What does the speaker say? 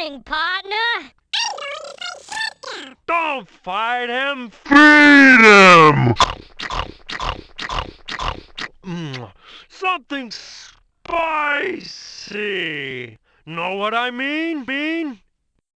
morning, partner. Don't fight him. Feed him! Mm, something spicy. Know what I mean? Bean?